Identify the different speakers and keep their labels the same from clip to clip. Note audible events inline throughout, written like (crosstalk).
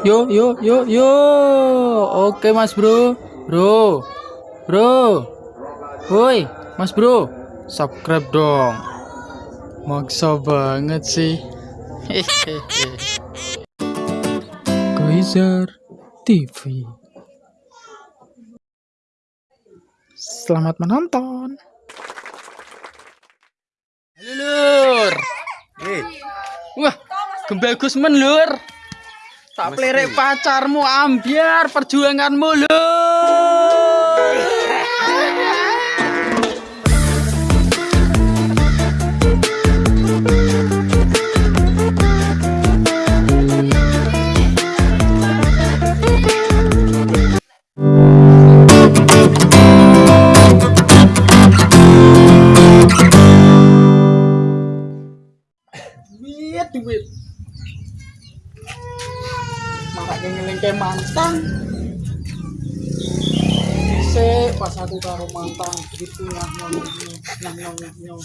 Speaker 1: Yo yo yo yo. Oke Mas Bro. Bro. Bro. Woi, Mas Bro. Subscribe dong. Maksa banget sih. (laughs) Koizar TV. Selamat menonton. Halo Lur.
Speaker 2: Eh,
Speaker 1: Wah, gebagus men Lur. Tak
Speaker 2: Mesti.
Speaker 1: pelirek pacarmu ambiar perjuanganmu Lur. Maraknya ngelengke mantan. Bisa pas aku karo mantan gitu nyah nyong nyah nyong nyah nyong.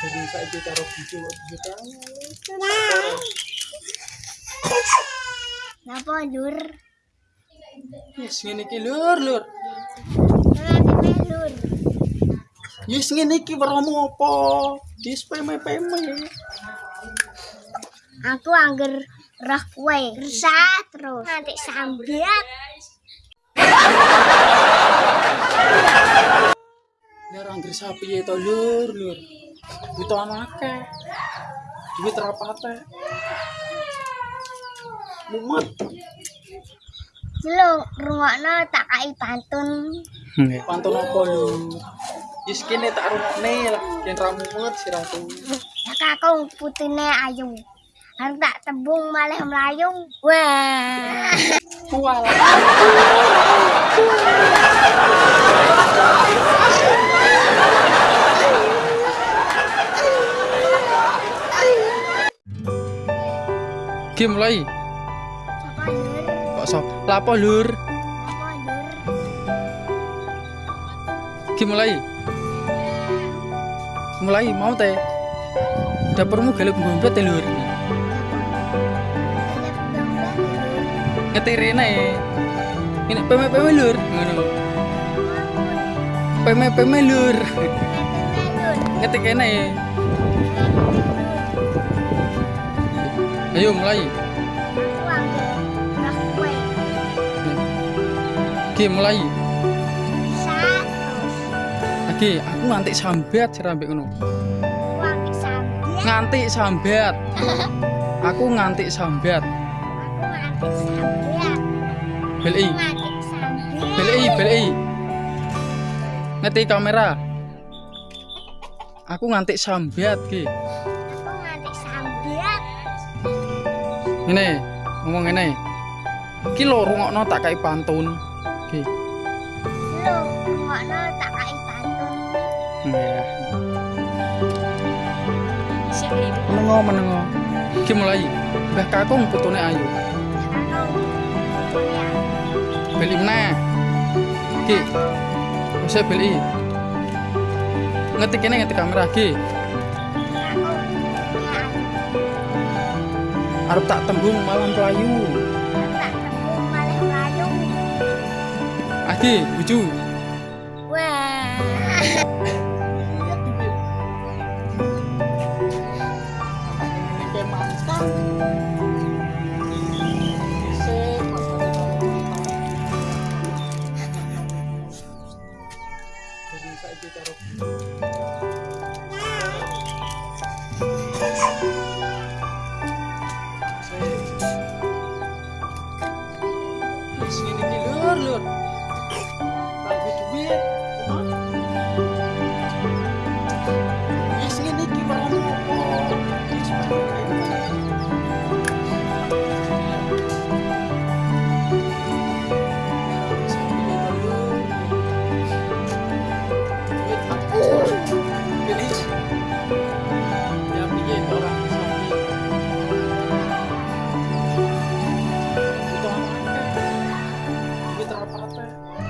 Speaker 1: Jadi saya itu karo video gitu.
Speaker 3: Napa lur?
Speaker 1: Yes, ngene iki lur lur.
Speaker 3: Lur.
Speaker 1: Yes, ngene iki weromu apa? Yes, peme-peme.
Speaker 3: Aku angger roh kowe. Resah terus. Nanti sambiat.
Speaker 1: Lur anggere sapi ya to lur lur. Butuh anake. Duit rapate. Mumet.
Speaker 3: Lo rungokno tak kai pantun.
Speaker 1: Pantun apa lur? Yes kene tak rungokne lah, yen ra mumet si ratu.
Speaker 3: Ya kakung putine ayu. Harus tak tembung malih melayu. Wah.
Speaker 1: Mulai.
Speaker 3: Sapa lur?
Speaker 1: Kok so? Lapo lur? Game mulai. Mulai mau teh. Dapurmu galuk ngompet teh lur. Ngetirine. Ini peme-peme lur. Ngono. Peme-peme lur. Ngetik kene. Ayo mulai. Game mulai. Lagi aku nganti sambat serambek ngono. Nganti sambat. (laughs) Aku nganti sambat.
Speaker 3: Sambiat.
Speaker 1: Beli.
Speaker 3: Sambiat.
Speaker 1: Beli, beli. Ngetik kamera. Aku nganti sambat ki.
Speaker 3: Sambiat.
Speaker 1: Ini ngomong ini. Ki lho rungokno tak kai pantun. Ki.
Speaker 3: Lo rungokno tak kai pantun.
Speaker 1: Ya. Menengo menengo. Ki mulai. Mbah Kakung putune ayu. Beli meneh. Ki. Wis beli. Ngetik kene ngetik kamera ki. Arep tak tembung malam pelayu. Agi, buju. Lur, lur. Lagi